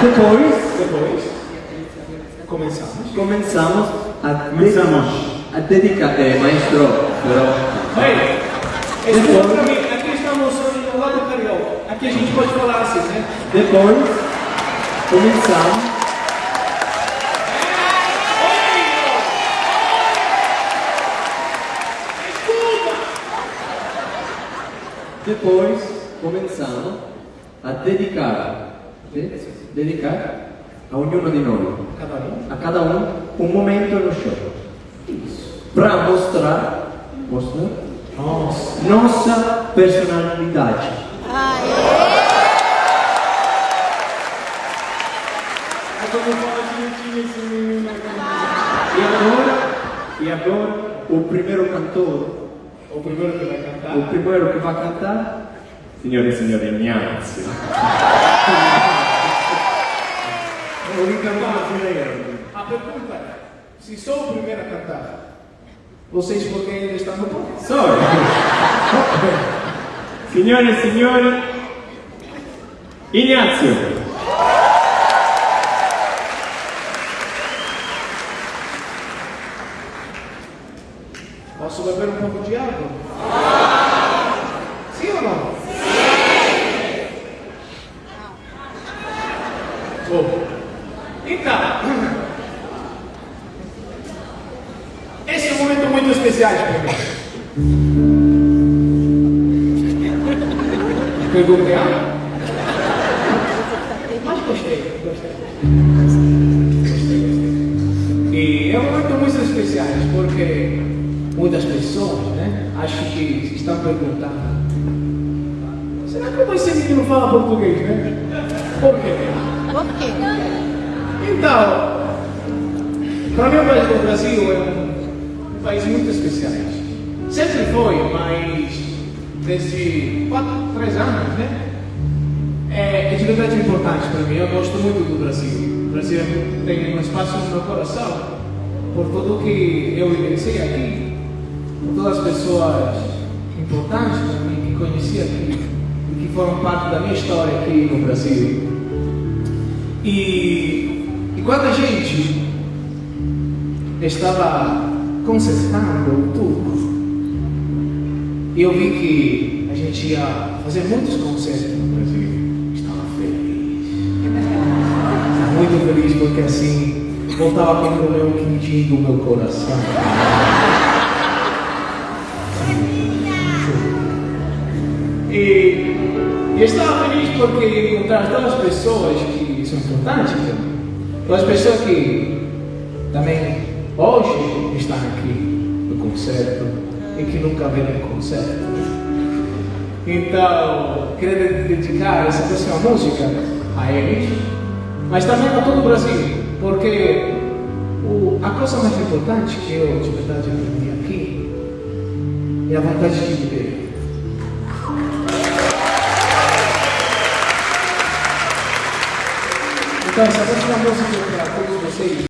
Depois, Depois, começamos. começamos a, Começamos. a dedicar, é, maestro, pero, Ei, escuta pra mim, aqui estamos no lado carioca. Aqui a gente pode falar assim, né? depois começamos Depois começamos a dedicar, de- dedicar a ognuno di noi, a cada um, um momento no show. Para mostrar, mostrar Nossa. nossa personalidade. É menino. E agora, e agora, o primeiro cantor, O primeiro que vai cantar. o primeiro que vai cantar, Signore e signori, Ignazio. O Ricardo brasileiro. A pergunta é: se sou o primeiro a cantar, vocês por que ainda estão no palco? Sorry. Signore e signori, Ignazio. Posso beber um pouco de água? Sim ou não? Bom, então, esse é muito especial para mim. Perguntei água? Mas gostei, gostei. E é um momento muito especial porque muitas pessoas né, acham que estão perguntando será que esse menino fala português, né? Por quê? Por quê? Então, para mim o Brasil é um país muito especial. Sempre foi, mas desde quatro, três anos, né? É, é de verdade importante para mim. Eu gosto muito do Brasil. O Brasil tem um espaço no meu coração por tudo que eu vivenciei aqui, por todas as pessoas importantes para mim que conheci aqui e que foram parte da minha história aqui no Brasil. E, e quando a gente estava consertando tudo, eu vi que a gente ia fazer muitos concertos no Brasil. Estava feliz. Estava muito feliz porque assim voltava com o meu quintinho do meu coração. E, e eu estava feliz porque encontrar aquelas pessoas que são importantes para pessoas que também hoje estão aqui no concerto e que nunca viram um concerto. Então, queria dedicar essa próxima música a eles, mas também a todo o Brasil, porque o, a coisa mais importante que eu de verdade aprendi aqui é a vontade de viver. Então, essa próxima música para todos vocês.